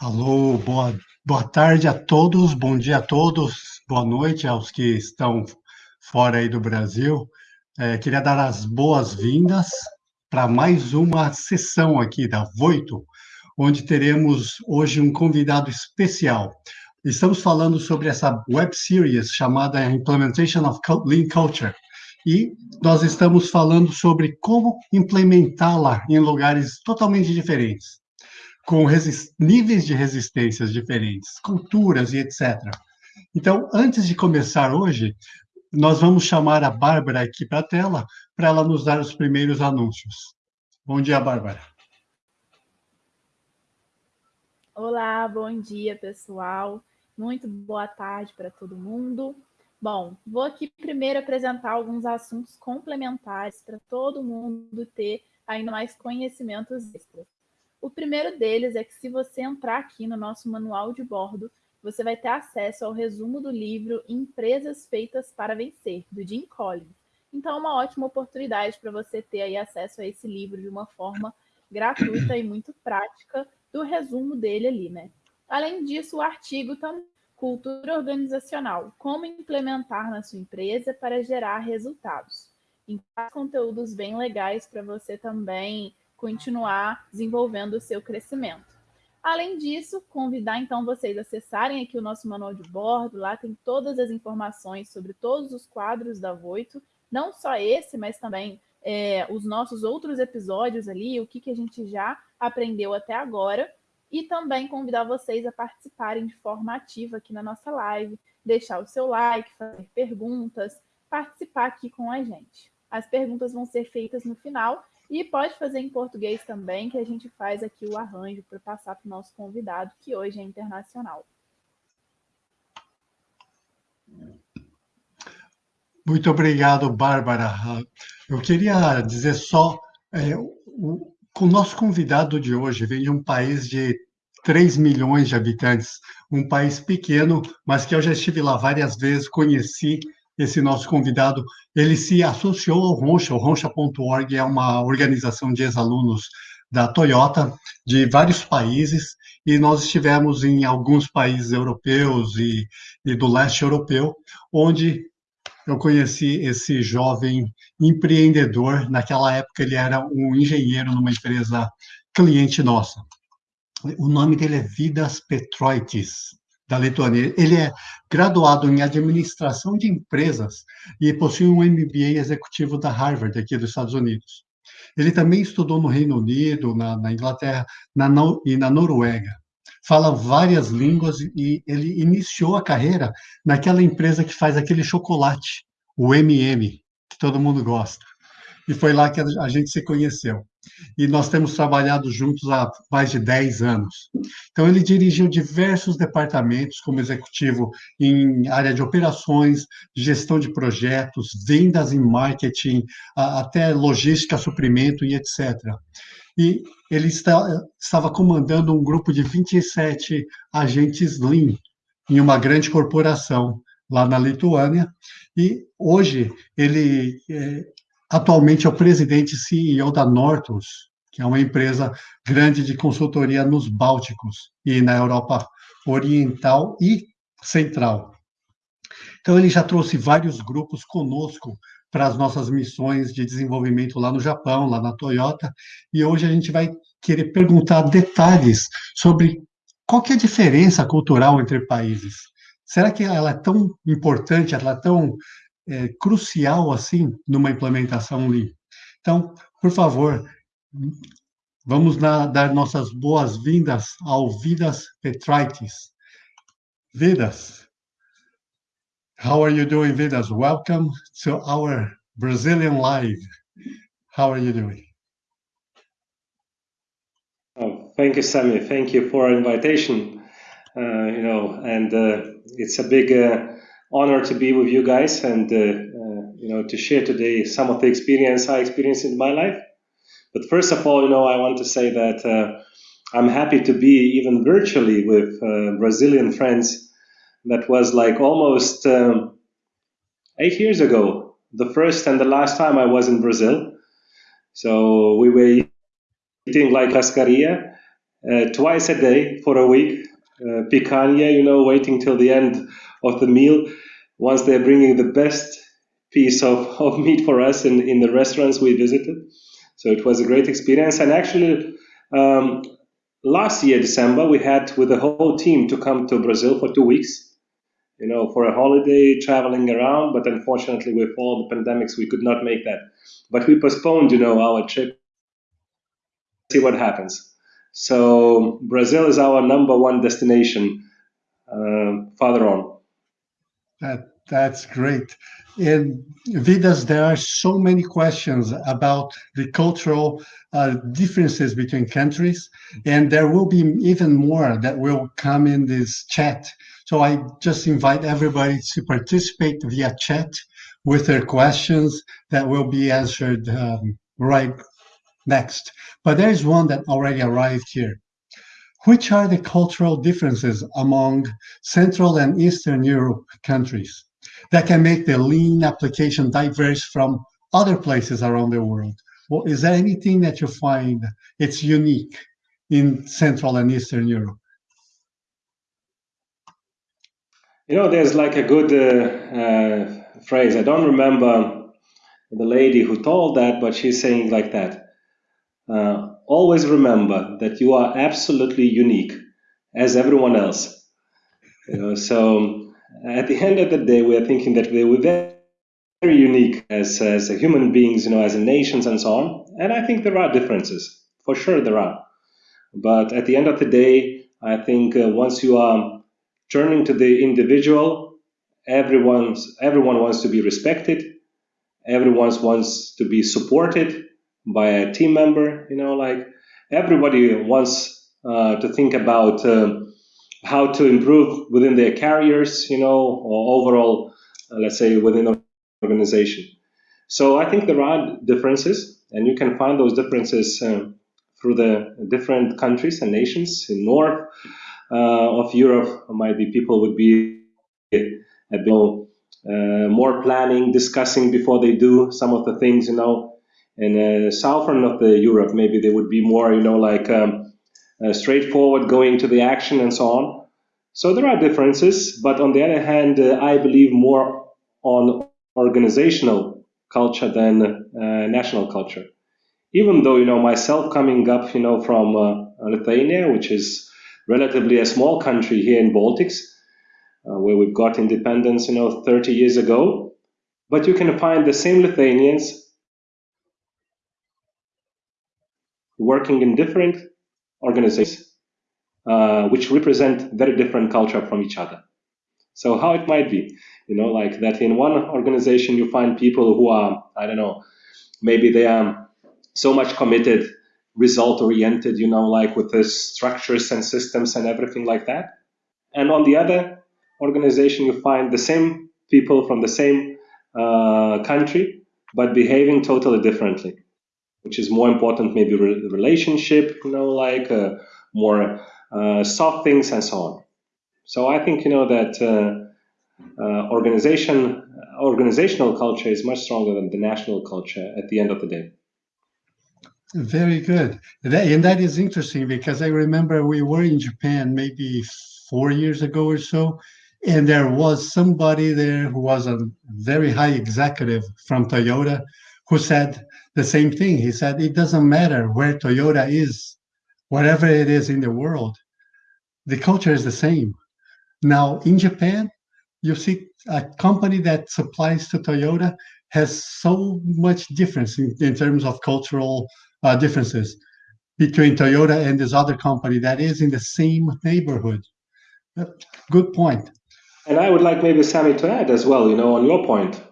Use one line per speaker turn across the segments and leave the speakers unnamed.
Alô, boa, boa tarde a todos, bom dia a todos, boa noite aos que estão fora aí do Brasil. É, queria dar as boas-vindas para mais uma sessão aqui da Voito, onde teremos hoje um convidado especial. Estamos falando sobre essa web series chamada Implementation of Lean Culture, e nós estamos falando sobre como implementá-la em lugares totalmente diferentes com níveis de resistências diferentes, culturas e etc. Então, antes de começar hoje, nós vamos chamar a Bárbara aqui para a tela para ela nos dar os primeiros anúncios. Bom dia, Bárbara.
Olá, bom dia, pessoal. Muito boa tarde para todo mundo. Bom, vou aqui primeiro apresentar alguns assuntos complementares para todo mundo ter ainda mais conhecimentos extras. O primeiro deles é que se você entrar aqui no nosso manual de bordo, você vai ter acesso ao resumo do livro Empresas Feitas para Vencer, do Jim Collins. Então, é uma ótima oportunidade para você ter aí acesso a esse livro de uma forma gratuita e muito prática do resumo dele ali, né? Além disso, o artigo também Cultura Organizacional, como implementar na sua empresa para gerar resultados. Então, conteúdos bem legais para você também continuar desenvolvendo o seu crescimento. Além disso, convidar então vocês a acessarem aqui o nosso manual de bordo, lá tem todas as informações sobre todos os quadros da Voito, não só esse, mas também é, os nossos outros episódios ali, o que, que a gente já aprendeu até agora, e também convidar vocês a participarem de forma ativa aqui na nossa live, deixar o seu like, fazer perguntas, participar aqui com a gente. As perguntas vão ser feitas no final e pode fazer em português também, que a gente faz aqui o arranjo para passar para o nosso convidado, que hoje é internacional.
Muito obrigado, Bárbara. Eu queria dizer só, é, o, o nosso convidado de hoje vem de um país de 3 milhões de habitantes, um país pequeno, mas que eu já estive lá várias vezes, conheci esse nosso convidado, ele se associou ao Roncha, o roncha.org é uma organização de ex-alunos da Toyota de vários países e nós estivemos em alguns países europeus e, e do leste europeu, onde eu conheci esse jovem empreendedor. Naquela época ele era um engenheiro numa empresa cliente nossa. O nome dele é Vidas Petroitis da Lituânia. Ele é graduado em administração de empresas e possui um MBA executivo da Harvard, aqui dos Estados Unidos. Ele também estudou no Reino Unido, na, na Inglaterra na, e na Noruega. Fala várias línguas e ele iniciou a carreira naquela empresa que faz aquele chocolate, o MM, que todo mundo gosta. E foi lá que a gente se conheceu e nós temos trabalhado juntos há mais de 10 anos. Então, ele dirigiu diversos departamentos como executivo em área de operações, gestão de projetos, vendas em marketing, até logística, suprimento e etc. E ele está, estava comandando um grupo de 27 agentes Lean em uma grande corporação lá na Lituânia, e hoje ele é, Atualmente é o presidente e CEO da Nortus, que é uma empresa grande de consultoria nos Bálticos e na Europa Oriental e Central. Então, ele já trouxe vários grupos conosco para as nossas missões de desenvolvimento lá no Japão, lá na Toyota, e hoje a gente vai querer perguntar detalhes sobre qual que é a diferença cultural entre países. Será que ela é tão importante, ela é tão é, crucial assim numa implementação Lean. Então, por favor, vamos na, dar nossas boas-vindas ao Vidas Petrites. Vidas, how are you doing, Vidas? Welcome to our Brazilian Live. How are you doing?
Oh, thank you, Sammy. Thank you for invitation. Uh, you know, and uh, it's a big uh, honor to be with you guys and uh, uh, you know to share today some of the experience I experienced in my life. But first of all, you know, I want to say that uh, I'm happy to be even virtually with Brazilian friends. That was like almost um, eight years ago, the first and the last time I was in Brazil. So we were eating like churrascaria uh, twice a day for a week. Uh, picanha, you know, waiting till the end of the meal. Once they're bringing the best piece of, of meat for us in, in the restaurants we visited. So it was a great experience. And actually, um, last year, December, we had with the whole team to come to Brazil for two weeks, you know, for a holiday, traveling around. But unfortunately, with all the pandemics, we could not make that. But we postponed, you know, our trip. See what happens. So Brazil is our number one destination uh, farther on.
That that's great. And Vidas, there are so many questions about the cultural uh, differences between countries, and there will be even more that will come in this chat. So I just invite everybody to participate via chat with their questions that will be answered um, right next. But there is one that already arrived here. Which are the cultural differences among Central and Eastern Europe countries? that can make the lean application diverse from other places around the world? Well, is there anything that you find it's unique in Central and Eastern Europe?
You know, there's like a good uh, uh, phrase. I don't remember the lady who told that, but she's saying like that. Uh, always remember that you are absolutely unique as everyone else. You know, so at the end of the day, we are thinking that we are very, unique as, as human beings, you know, as nations and so on. And I think there are differences. For sure, there are. But at the end of the day, I think uh, once you are turning to the individual, everyone's everyone wants to be respected. Everyone wants to be supported by a team member. You know, like everybody wants uh, to think about. Uh, how to improve within their carriers, you know, or overall, uh, let's say, within an organization. So I think there are differences, and you can find those differences um, through the different countries and nations. In north uh, of Europe, might be people would be a bit uh, more planning, discussing before they do some of the things, you know. In uh, southern of the Europe, maybe they would be more, you know, like um, uh, straightforward, going to the action, and so on. So there are differences, but on the other hand, uh, I believe more on organizational culture than uh, national culture. Even though you know myself coming up, you know, from uh, Lithuania, which is relatively a small country here in Baltics, uh, where we've got independence, you know, 30 years ago, but you can find the same Lithuanians working in different organizations, uh, which represent very different culture from each other. So how it might be, you know, like that in one organization you find people who are, I don't know, maybe they are so much committed, result oriented, you know, like with the structures and systems and everything like that. And on the other organization, you find the same people from the same uh, country, but behaving totally differently which is more important, maybe re- relationship, you know, like uh, more uh, soft things and so on. So I think you know that uh, uh, organization organizational culture is much stronger than the national culture at the end of the day.
Very good. That, and that is interesting because I remember we were in Japan maybe four years ago or so, and there was somebody there who was a very high executive from Toyota who said the same thing. He said it doesn't matter where Toyota is, whatever it is in the world, the culture is the same. Now in Japan, you see a company that supplies to Toyota has so much difference in, in terms of cultural uh, differences between Toyota and this other company that is in the same neighborhood. Good point.
And I would like maybe Sammy to add as well, you know, on your point,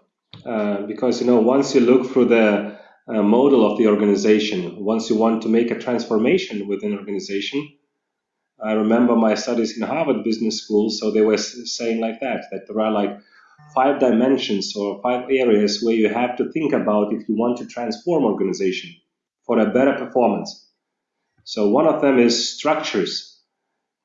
uh, because you know once you look through the uh, model of the organization, once you want to make a transformation within an organization, I remember my studies in Harvard Business School, so they were saying like that that there are like five dimensions or five areas where you have to think about if you want to transform organization for a better performance. So one of them is structures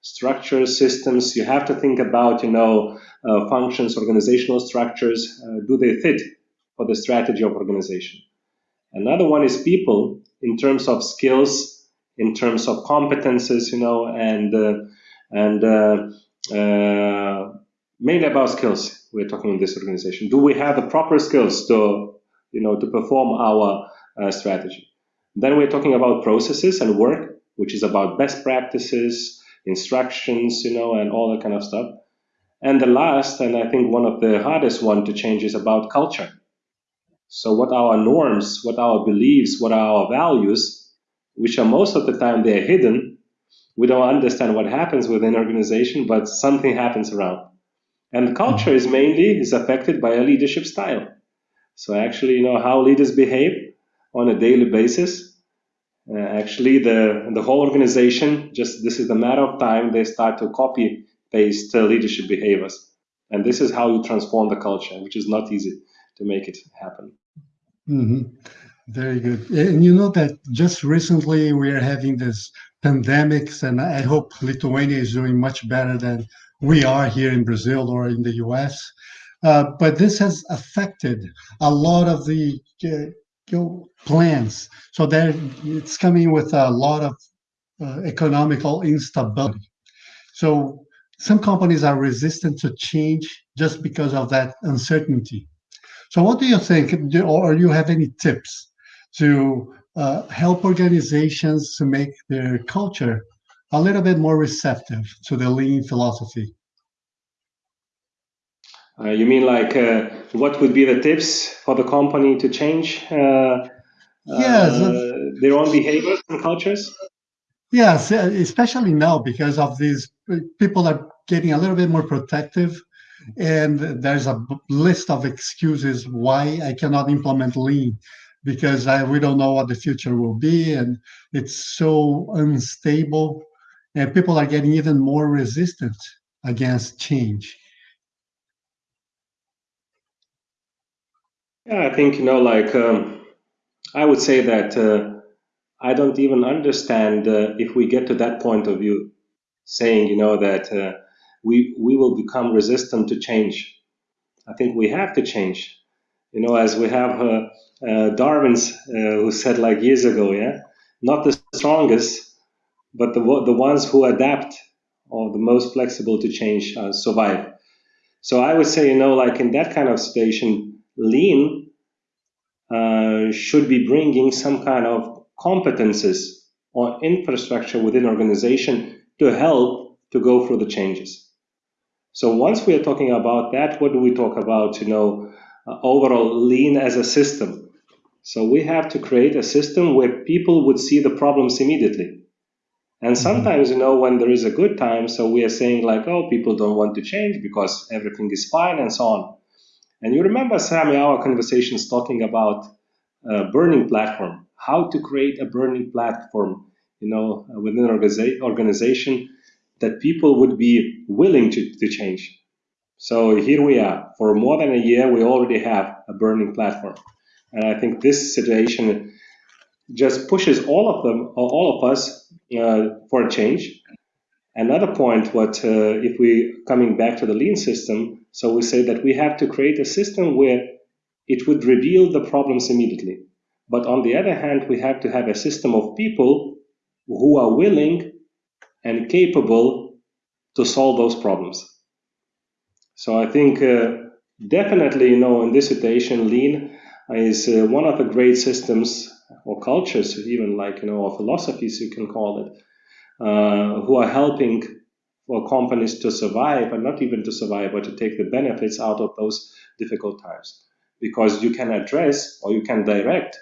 structures, systems. You have to think about, you know, uh, functions, organizational structures. Uh, do they fit for the strategy of organization? Another one is people in terms of skills, in terms of competences, you know, and uh, and uh, uh, mainly about skills. We're talking in this organization. Do we have the proper skills to, you know, to perform our uh, strategy? Then we're talking about processes and work, which is about best practices, instructions, you know, and all that kind of stuff. And the last, and I think one of the hardest one to change is about culture. So what our norms, what our beliefs, what are our values, which are most of the time they're hidden. We don't understand what happens within organization, but something happens around. And culture is mainly is affected by a leadership style. So actually, you know, how leaders behave on a daily basis. Uh, actually, the the whole organization just this is a matter of time they start to copy paste uh, leadership behaviors, and this is how you transform the culture, which is not easy to make it happen.
Mm-hmm. Very good. And you know that just recently we are having this pandemics, and I hope Lithuania is doing much better than we are here in Brazil or in the US. Uh, but this has affected a lot of the uh, plans. So that it's coming with a lot of uh, economical instability. So some companies are resistant to change just because of that uncertainty. So what do you think, or do you have any tips to uh, help organizations to make their culture a little bit more receptive to the lean philosophy?
Uh, you mean like uh, what would be the tips for the company to change uh,
yes.
Uh, their own behaviors and cultures?
Yes, especially now because of these people are getting a little bit more protective and there's a list of excuses why I cannot implement lean because I, we don't know what the future will be and it's so unstable and people are getting even more resistant against change.
Yeah, I think, you know, like um, I would say that uh, I don't even understand uh, if we get to that point of view, saying, you know, that uh, we, we will become resistant to change. I think we have to change. You know, as we have uh, uh, Darwin's uh, who said like years ago, yeah, not the strongest, but the the ones who adapt or the most flexible to change uh, survive. So I would say, you know, like in that kind of situation, lean uh, should be bringing some kind of competences or infrastructure within organization to help to go through the changes. So once we are talking about that, what do we talk about? You know, uh, overall lean as a system. So we have to create a system where people would see the problems immediately. And mm-hmm. sometimes, you know, when there is a good time, so we are saying like, oh, people don't want to change because everything is fine and so on. And you remember, Sammy, our conversations talking about a burning platform, how to create a burning platform, you know, within an organization that people would be willing to, to change. So here we are. For more than a year, we already have a burning platform. And I think this situation just pushes all of them, all of us, uh, for a change. Another point, what uh, if we coming back to the lean system, so we say that we have to create a system where it would reveal the problems immediately. But on the other hand, we have to have a system of people who are willing and capable to solve those problems. So I think uh, definitely, you know, in this situation, lean is uh, one of the great systems or cultures, even like, you know, or philosophies, you can call it, uh, who are helping for companies to survive and not even to survive, but to take the benefits out of those difficult times. Because you can address or you can direct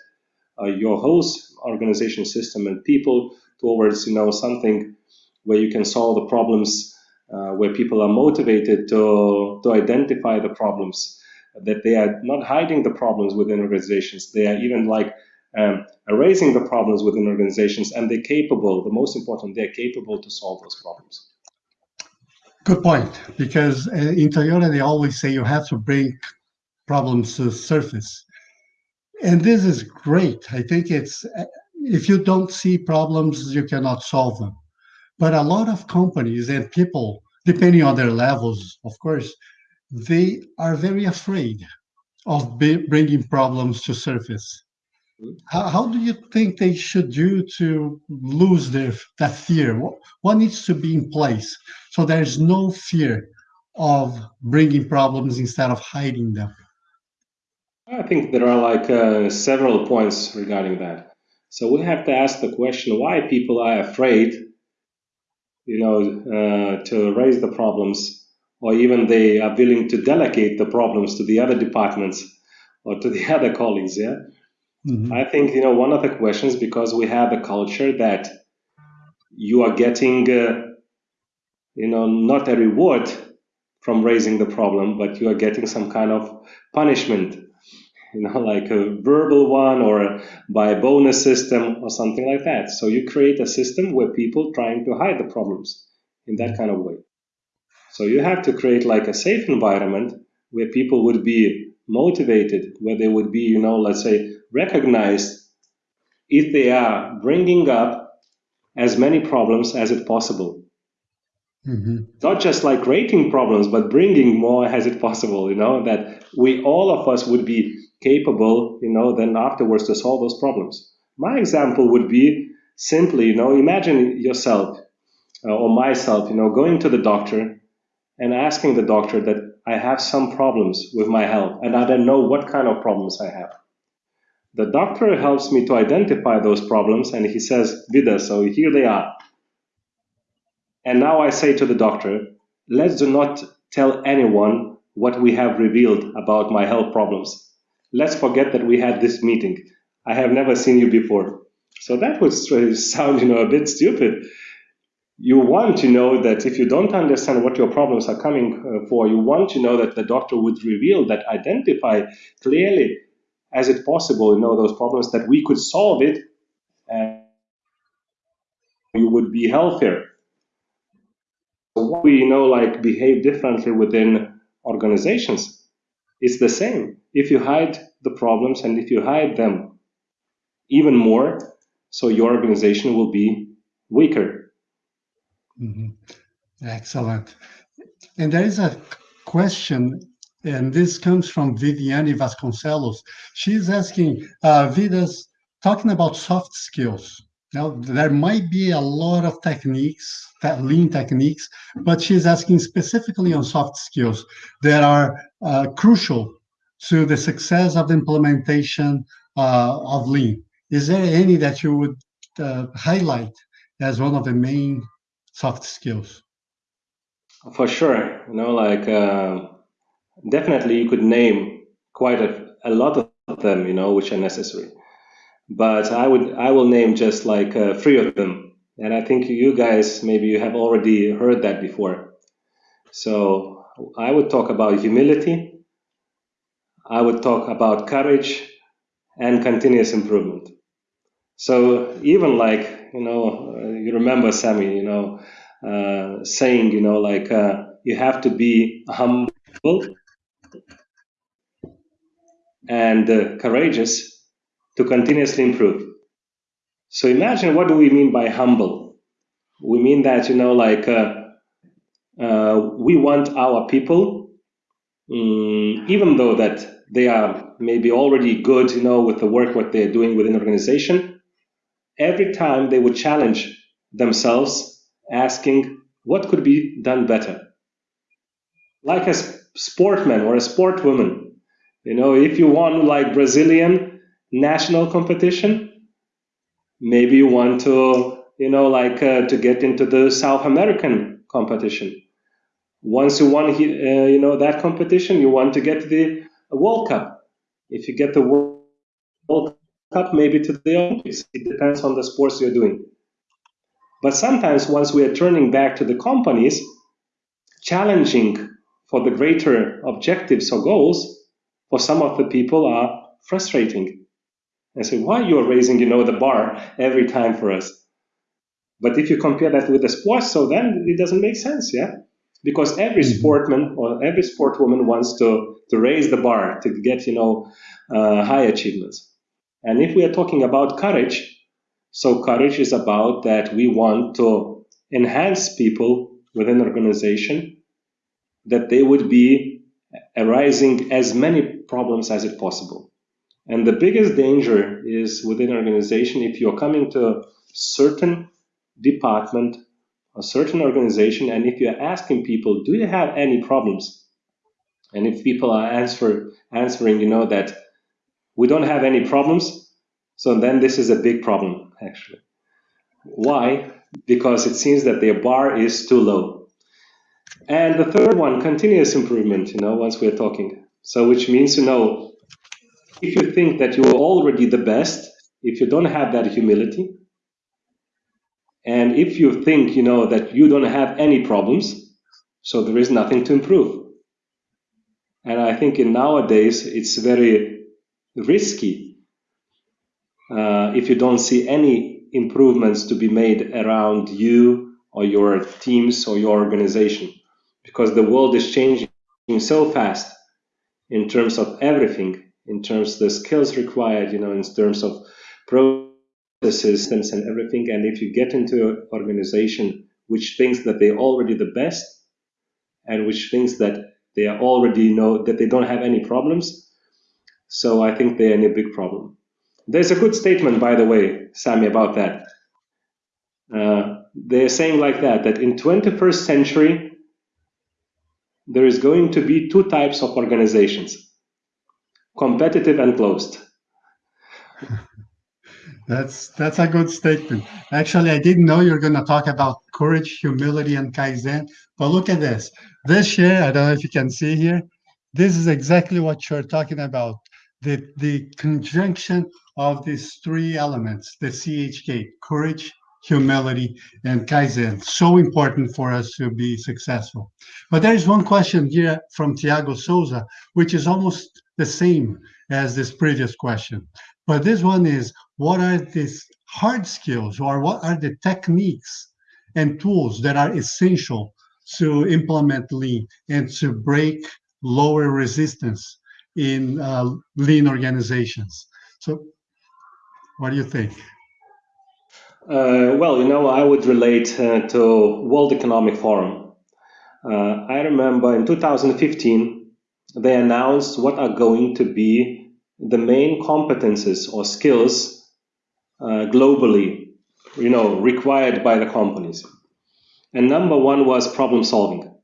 uh, your whole organization system and people towards, you know, something where you can solve the problems, uh, where people are motivated to, to identify the problems, that they are not hiding the problems within organizations. They are even like um, erasing the problems within organizations and they're capable, the most important, they're capable to solve those problems.
Good point, because uh, in Toyota, they always say you have to bring problems to the surface. And this is great. I think it's, uh, if you don't see problems, you cannot solve them. But a lot of companies and people, depending on their levels, of course, they are very afraid of bringing problems to surface. how, how do you think they should do to lose their that fear? What, what needs to be in place so there's no fear of bringing problems instead of hiding them?
I think there are like uh, several points regarding that. So we have to ask the question why people are afraid, you know, uh, to raise the problems, or even they are willing to delegate the problems to the other departments or to the other colleagues. Yeah, Mm-hmm. I think you know one of the questions because we have a culture that you are getting uh, you know not a reward from raising the problem, but you are getting some kind of punishment, you know, like a verbal one or a, by a bonus system or something like that. So you create a system where people trying to hide the problems in that kind of way. So you have to create like a safe environment where people would be motivated, where they would be, you know, let's say recognized if they are bringing up as many problems as it possible. Mm-hmm. Not just like rating problems, but bringing more as it possible, you know, that we all of us would be capable, you know, then afterwards to solve those problems. My example would be simply, you know, imagine yourself uh, or myself, you know, going to the doctor and asking the doctor that I have some problems with my health and I don't know what kind of problems I have. The doctor helps me to identify those problems and he says, Vida, so here they are. And now I say to the doctor, let's do not tell anyone what we have revealed about my health problems. Let's forget that we had this meeting. I have never seen you before. So that would sound, you know, a bit stupid. You want to know that if you don't understand what your problems are coming uh, for, you want to know that the doctor would reveal that, identify clearly as it possible, you know, those problems that we could solve it and you would be healthier. So we, you know, like behave differently within organizations. It's the same. If you hide the problems and if you hide them even more, so your organization will be weaker.
Mm-hmm. Excellent. And there is a question and this comes from Viviane Vasconcelos. She's asking, uh, Vidas, talking about soft skills. Now, there might be a lot of techniques, lean techniques, but she's asking specifically on soft skills that are uh, crucial to the success of the implementation uh, of lean. Is there any that you would uh, highlight as one of the main soft skills?
For sure, you know, like uh, definitely you could name quite a, a lot of them, you know, which are necessary. But I would I will name just like uh, three of them, and I think you guys maybe you have already heard that before. So I would talk about humility. I would talk about courage and continuous improvement. So even like you know, uh, you remember Sammy, you know, uh, saying you know like uh, you have to be humble and uh, courageous to continuously improve. So imagine what do we mean by humble? We mean that, you know, like uh, uh, we want our people, um, even though that they are maybe already good, you know, with the work what they're doing within the organization, every time they would challenge themselves asking what could be done better. Like a sportman or a sportwoman, you know, if you want like Brazilian national competition, maybe you want to, you know, like uh, to get into the South American competition. Once you won, uh, you know, that competition, you want to get the World Cup. If you get the World Cup, maybe to the Olympics. It depends on the sports you're doing. But sometimes, once we are turning back to the companies, challenging for the greater objectives or goals, for some of the people are frustrating. And say, why you are raising, you know, the bar every time for us? But if you compare that with the sports, so then it doesn't make sense, yeah? Because every mm-hmm. sportman or every sportwoman wants to, to raise the bar to get, you know, uh, high achievements. And if we are talking about courage, so courage is about that we want to enhance people within organization, that they would be arising as many problems as it possible. And the biggest danger is within an organization if you're coming to a certain department, a certain organization, and if you're asking people, do you have any problems? And if people are answer, answering, you know, that we don't have any problems, so then this is a big problem, actually. Why? Because it seems that their bar is too low. And the third one, continuous improvement, you know, once we're talking. So which means, you know, if you think that you're already the best, if you don't have that humility, and if you think, you know, that you don't have any problems, so there is nothing to improve. And I think in nowadays it's very risky uh, if you don't see any improvements to be made around you or your teams or your organization, because the world is changing so fast in terms of everything in terms of the skills required, you know, in terms of processes and everything. And if you get into an organization which thinks that they're already the best and which thinks that they are already know that they don't have any problems, so I think they're in a big problem. There's a good statement, by the way, Sammy, about that. Uh, they're saying like that, that in 21st century, there is going to be two types of organizations competitive and closed.
That's that's a good statement. Actually, I didn't know you were going to talk about courage, humility, and kaizen. But look at this. This year, I don't know if you can see here. This is exactly what you're talking about. The the conjunction of these three elements, the CHK, courage, humility, and kaizen. So important for us to be successful. But there is one question here from Tiago Souza, which is almost the same as this previous question. But this one is, what are these hard skills or what are the techniques and tools that are essential to implement lean and to break lower resistance in uh, lean organizations? So what do you think?
Uh, well, you know, I would relate uh, to World Economic Forum. Uh, I remember in 2015, they announced what are going to be the main competences or skills uh, globally, you know, required by the companies. And number one was problem solving.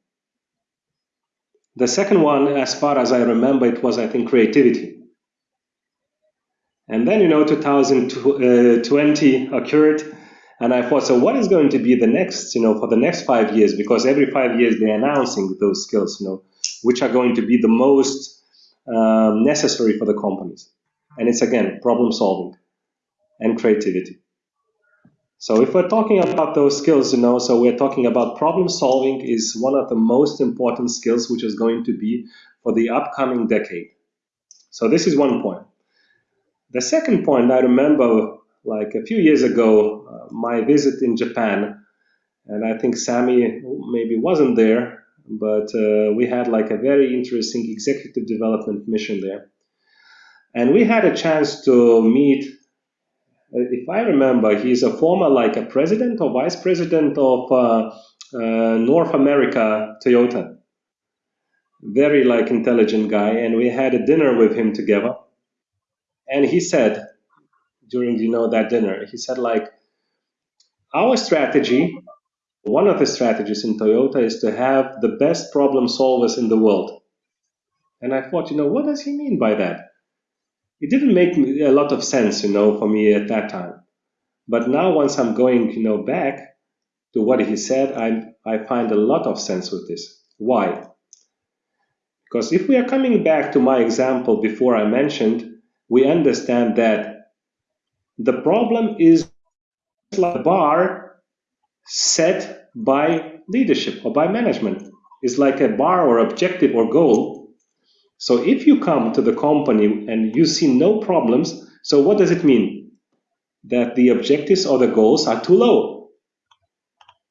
The second one, as far as I remember, it was, I think, creativity. And then, you know, 2020 occurred, and I thought, so what is going to be the next, you know, for the next five years? Because every five years they're announcing those skills, you know, which are going to be the most um, necessary for the companies. And it's again problem solving and creativity. So if we're talking about those skills, you know, so we're talking about problem solving is one of the most important skills which is going to be for the upcoming decade. So this is one point. The second point I remember like a few years ago, uh, my visit in Japan, and I think Sammy maybe wasn't there, but uh, we had like a very interesting executive development mission there. And we had a chance to meet, uh, if I remember, he's a former like a president or vice president of uh, uh, North America Toyota. Very like intelligent guy. And we had a dinner with him together. And he said, during you know that dinner, he said like, our strategy one of the strategies in Toyota is to have the best problem solvers in the world. And I thought, you know, what does he mean by that? It didn't make a lot of sense, you know, for me at that time. But now, once I'm going, you know, back to what he said, I, I find a lot of sense with this. Why? Because if we are coming back to my example before I mentioned, we understand that the problem is like a bar set by leadership or by management. It's like a bar or objective or goal. So if you come to the company and you see no problems, so what does it mean? That the objectives or the goals are too low.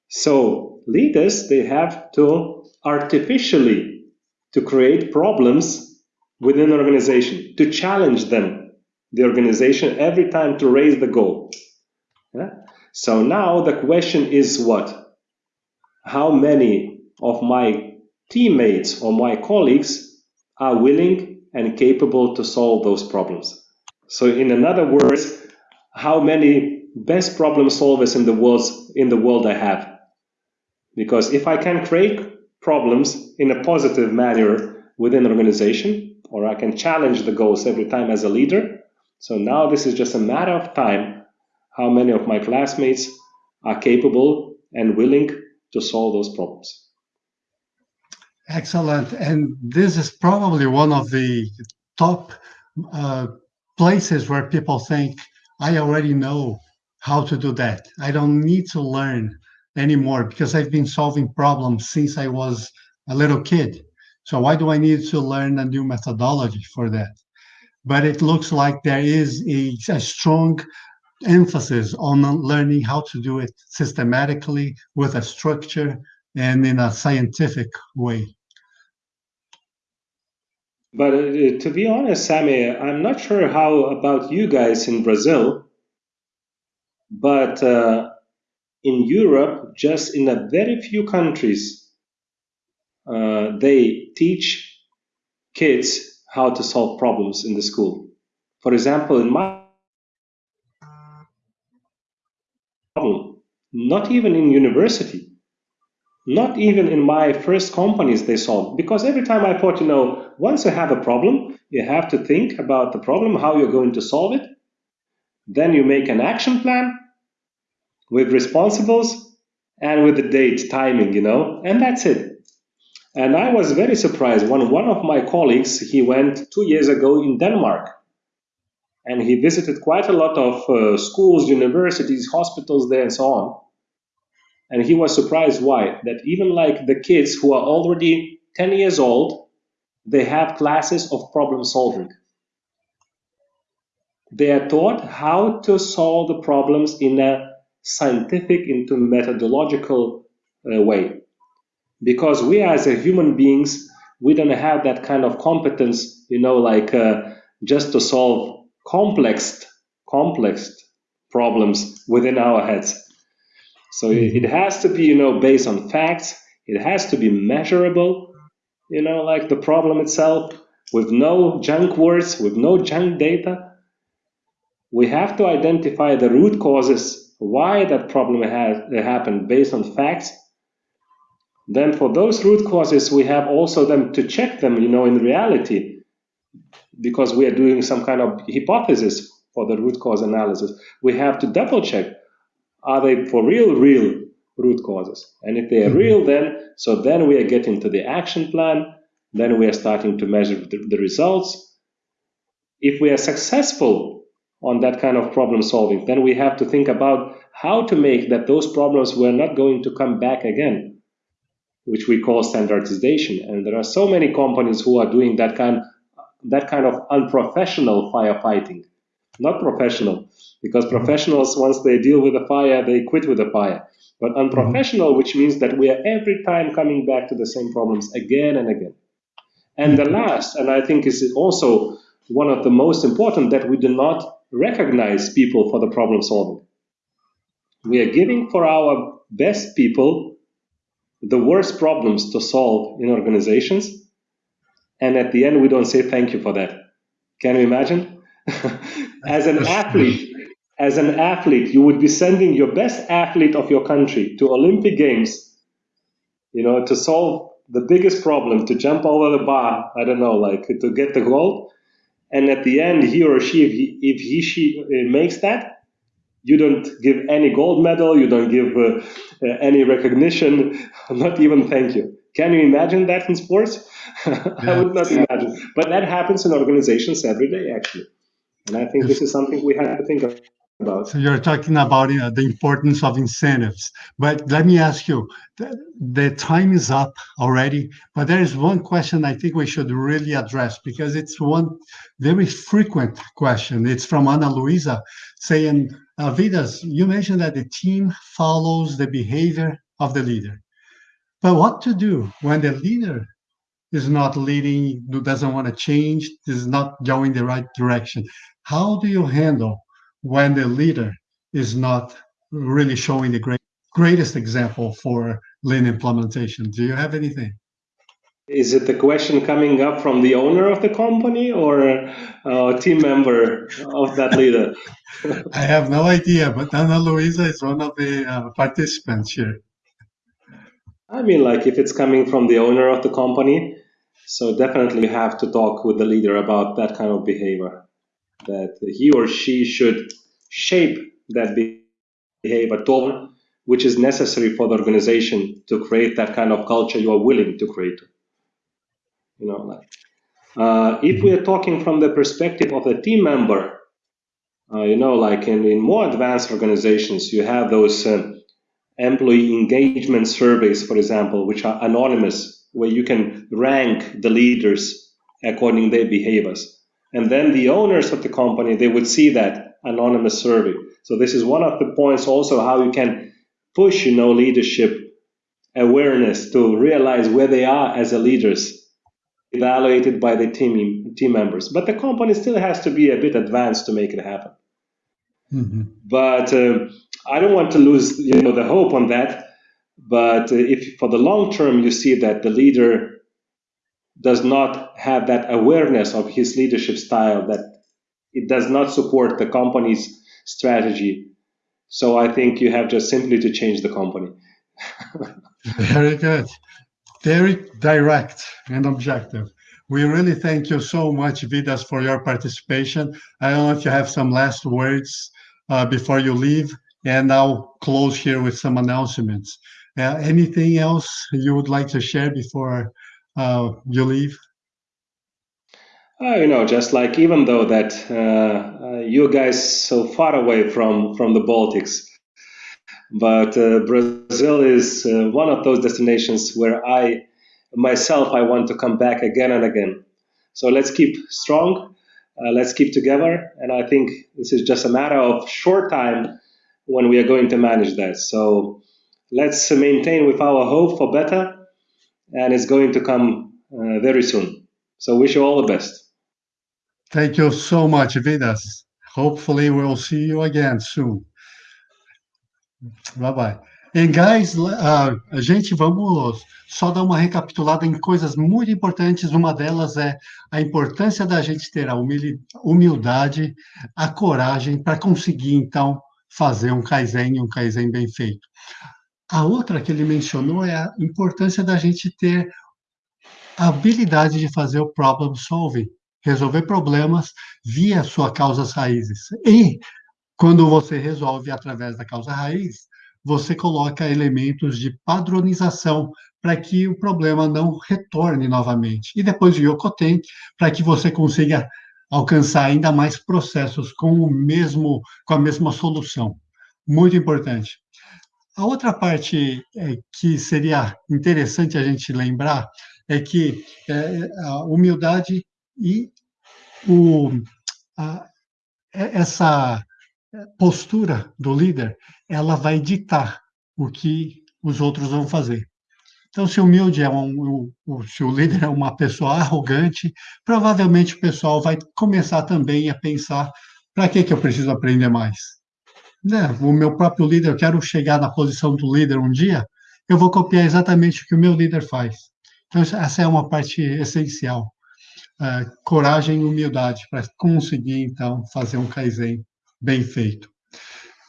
So leaders, they have to artificially to create problems within an organization, to challenge them, the organization every time to raise the goal. Yeah? So now the question is what? How many of my teammates or my colleagues are willing and capable to solve those problems? So in another words, how many best problem solvers in the world in the world I have. Because if I can create problems in a positive manner within an organization, or I can challenge the goals every time as a leader, so now this is just a matter of time how many of my classmates are capable and willing to solve those problems.
Excellent. And this is probably one of the top uh, places where people think, I already know how to do that. I don't need to learn anymore because I've been solving problems since I was a little kid. So why do I need to learn a new methodology for that? But it looks like there is a, a strong emphasis on learning how to do it systematically with a structure and in a scientific way.
But uh, to be honest, Sammy, I'm not sure how about you guys in Brazil, but uh, in Europe, just in a very few countries, uh, they teach kids how to solve problems in the school. For example, in my problem, not even in university, not even in my first companies they solved. Because every time I thought, you know, once you have a problem, you have to think about the problem, how you're going to solve it. Then you make an action plan with responsibles and with the date, timing, you know, and that's it. And I was very surprised when one of my colleagues, he went two years ago in Denmark and he visited quite a lot of uh, schools, universities, hospitals there and so on. And he was surprised why? That even like the kids who are already 10 years old, they have classes of problem solving. They are taught how to solve the problems in a scientific, into methodological uh, way. Because we as a human beings, we don't have that kind of competence, you know, like uh, just to solve complex, complex problems within our heads. So it, it has to be, you know, based on facts. It has to be measurable, you know, like the problem itself, with no junk words, with no junk data. We have to identify the root causes, why that problem has happened based on facts. Then for those root causes, we have also them to check them, you know, in reality, because we are doing some kind of hypothesis for the root cause analysis. We have to double check are they for real, real root causes? And if they are mm-hmm. real, then so then we are getting to the action plan. Then we are starting to measure the, the results. If we are successful on that kind of problem solving, then we have to think about how to make that those problems were not going to come back again, which we call standardization. And there are so many companies who are doing that kind that kind of unprofessional firefighting not professional, because mm-hmm. professionals, once they deal with a fire, they quit with the fire. But unprofessional, mm-hmm. which means that we are every time coming back to the same problems again and again. And the mm-hmm. last, and I think is also one of the most important, that we do not recognize people for the problem solving. We are giving for our best people the worst problems to solve in organizations, and at the end we don't say thank you for that. Can you imagine? as an athlete, as an athlete, you would be sending your best athlete of your country to Olympic Games, you know, to solve the biggest problem, to jump over the bar, I don't know, like to get the gold. And at the end, he or she, if he, if he she uh, makes that, you don't give any gold medal, you don't give uh, uh, any recognition, not even thank you. Can you imagine that in sports? I would not imagine. But that happens in organizations every day, actually. And I think this is something we have to think about.
So you're talking about you know, the importance of incentives. But let me ask you, the, the time is up already, but there is one question I think we should really address because it's one very frequent question. It's from Ana Luisa saying, Vidas, you mentioned that the team follows the behavior of the leader. But what to do when the leader is not leading, doesn't want to change, is not going the right direction? How do you handle when the leader is not really showing the great, greatest example for lean implementation? Do you have anything?
Is it the question coming up from the owner of the company or a team member of that leader?
I have no idea, but Ana Luisa is one of the uh, participants here.
I mean, like if it's coming from the owner of the company, so definitely you have to talk with the leader about that kind of behavior. That he or she should shape that behavior tone, which is necessary for the organization to create that kind of culture you are willing to create. You know, like uh, if we are talking from the perspective of the team member, uh, you know, like in, in more advanced organizations, you have those uh, employee engagement surveys, for example, which are anonymous, where you can rank the leaders according to their behaviors. And then the owners of the company, they would see that anonymous survey. So this is one of the points also how you can push, you know, leadership awareness to realize where they are as a leaders evaluated by the team team members. But the company still has to be a bit advanced to make it happen. Mm-hmm. But uh, I don't want to lose you know the hope on that. But uh, if for the long term you see that the leader does not have that awareness of his leadership style, that it does not support the company's strategy, so I think you have just simply to change the company.
Very good. Very direct and objective. We really thank you so much, Vidas, for your participation. I don't know if you have some last words uh, before you leave, and I'll close here with some announcements. Uh, anything else you would like to share before uh, you leave?
Uh, you know, just like even though that uh, uh, you guys so far away from from the Baltics, but uh, Brazil is uh, one of those destinations where I myself I want to come back again and again. So let's keep strong, let's keep together, and I think this is just a matter of short time when we are going to manage that. So let's maintain with our hope for better, and it's going to come uh, very soon. So wish you all the best.
Thank you so much, Vidas. Hopefully we'll see you again soon. Bye bye. E guys, uh, gente, vamos só dar uma recapitulada em coisas muito importantes. Uma delas é a importância da gente ter a humildade, a coragem para conseguir, então, fazer um Kaizen, um Kaizen bem feito. A outra que ele mencionou é a importância da gente ter a habilidade de fazer o problem solving, resolver problemas via suas causas raízes. E quando você resolve através da causa raiz, você coloca elementos de padronização para que o problema não retorne novamente. E depois o Yokoten, para que você consiga alcançar ainda mais processos com o mesmo com a mesma solução. Muito importante. A outra parte é, que seria interessante a gente lembrar é que é, a humildade e o, a, essa postura do líder, ela vai ditar o que os outros vão fazer. Então, se humilde é um, se o líder é uma pessoa arrogante, provavelmente o pessoal vai começar também a pensar: para que, que eu preciso aprender mais? Né? O meu próprio líder, eu quero chegar na posição do líder um dia, eu vou copiar exatamente o que o meu líder faz. Então, essa é uma parte essencial. Uh, coragem e humildade para conseguir, então, fazer um Kaizen bem feito.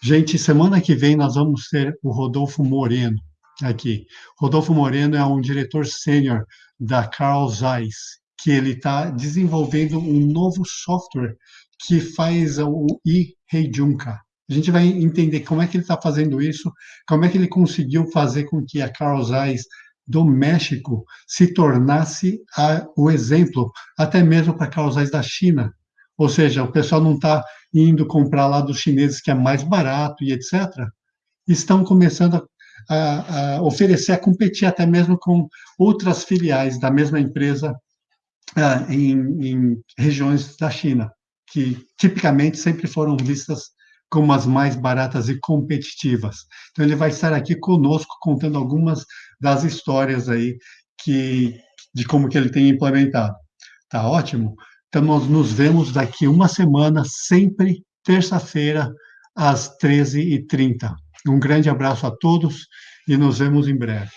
Gente, semana que vem nós vamos ter o Rodolfo Moreno aqui. Rodolfo Moreno é um diretor sênior da Carl Zeiss, que ele está desenvolvendo um novo software que faz o e-Heijunka. A gente vai entender como é que ele está fazendo isso, como é que ele conseguiu fazer com que a Carl Zeiss do México se tornasse a, o exemplo, até mesmo para Carl Zeiss da China. Ou seja, o pessoal não está indo comprar lá dos chineses que é mais barato e etc. Estão começando a, a oferecer, a competir até mesmo com outras filiais da mesma empresa uh, em, em regiões da China, que tipicamente sempre foram vistas como as mais baratas e competitivas. Então ele vai estar aqui conosco contando algumas das histórias aí que de como que ele tem implementado. Tá ótimo? Então, nós nos vemos daqui uma semana, sempre terça-feira, às 13h30. Um grande abraço a todos e nos vemos em breve.